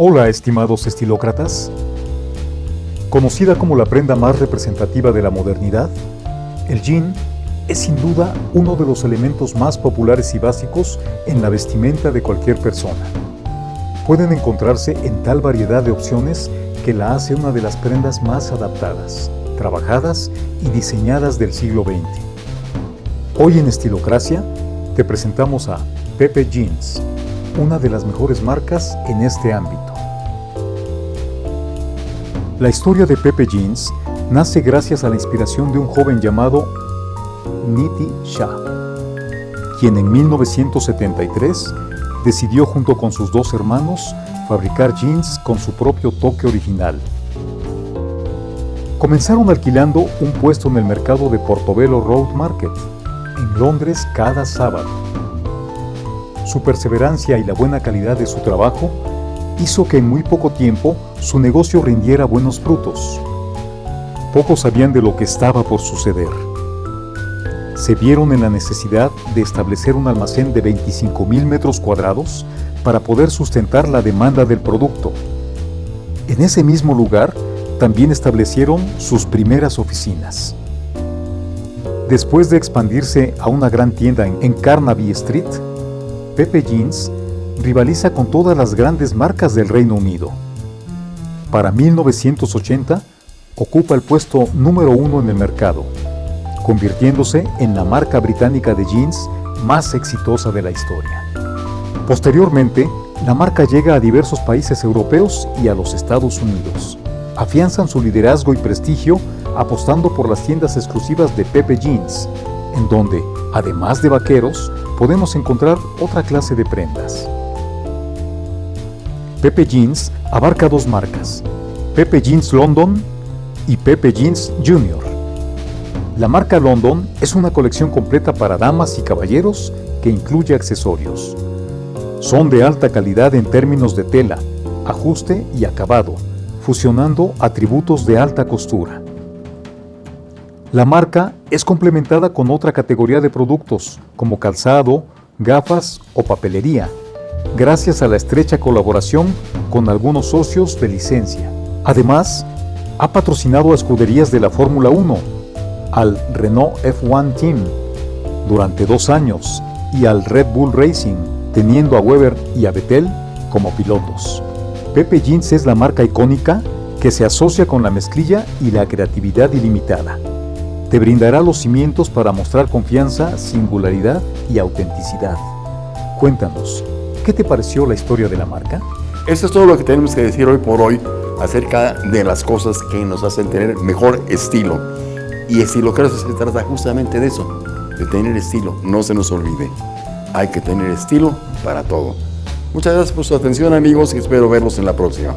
Hola, estimados estilócratas. Conocida como la prenda más representativa de la modernidad, el jean es sin duda uno de los elementos más populares y básicos en la vestimenta de cualquier persona. Pueden encontrarse en tal variedad de opciones que la hace una de las prendas más adaptadas, trabajadas y diseñadas del siglo XX. Hoy en Estilocracia te presentamos a Pepe Jeans, una de las mejores marcas en este ámbito. La historia de Pepe Jeans nace gracias a la inspiración de un joven llamado Niti Shah, quien en 1973 decidió junto con sus dos hermanos fabricar jeans con su propio toque original. Comenzaron alquilando un puesto en el mercado de Portobello Road Market, en Londres cada sábado. Su perseverancia y la buena calidad de su trabajo hizo que en muy poco tiempo su negocio rindiera buenos frutos. Pocos sabían de lo que estaba por suceder. Se vieron en la necesidad de establecer un almacén de 25.000 metros cuadrados para poder sustentar la demanda del producto. En ese mismo lugar también establecieron sus primeras oficinas. Después de expandirse a una gran tienda en Carnaby Street, Pepe Jeans rivaliza con todas las grandes marcas del Reino Unido. Para 1980, ocupa el puesto número uno en el mercado, convirtiéndose en la marca británica de jeans más exitosa de la historia. Posteriormente, la marca llega a diversos países europeos y a los Estados Unidos. Afianzan su liderazgo y prestigio apostando por las tiendas exclusivas de Pepe Jeans, en donde, además de vaqueros, podemos encontrar otra clase de prendas. Pepe Jeans abarca dos marcas, Pepe Jeans London y Pepe Jeans Junior. La marca London es una colección completa para damas y caballeros que incluye accesorios. Son de alta calidad en términos de tela, ajuste y acabado, fusionando atributos de alta costura. La marca es complementada con otra categoría de productos, como calzado, gafas o papelería, gracias a la estrecha colaboración con algunos socios de licencia. Además, ha patrocinado a escuderías de la Fórmula 1, al Renault F1 Team durante dos años y al Red Bull Racing, teniendo a Weber y a Vettel como pilotos. Pepe Jeans es la marca icónica que se asocia con la mezclilla y la creatividad ilimitada. Te brindará los cimientos para mostrar confianza, singularidad y autenticidad. Cuéntanos, ¿Qué te pareció la historia de la marca? Eso es todo lo que tenemos que decir hoy por hoy acerca de las cosas que nos hacen tener mejor estilo. Y que se trata justamente de eso, de tener estilo. No se nos olvide, hay que tener estilo para todo. Muchas gracias por su atención amigos y espero verlos en la próxima.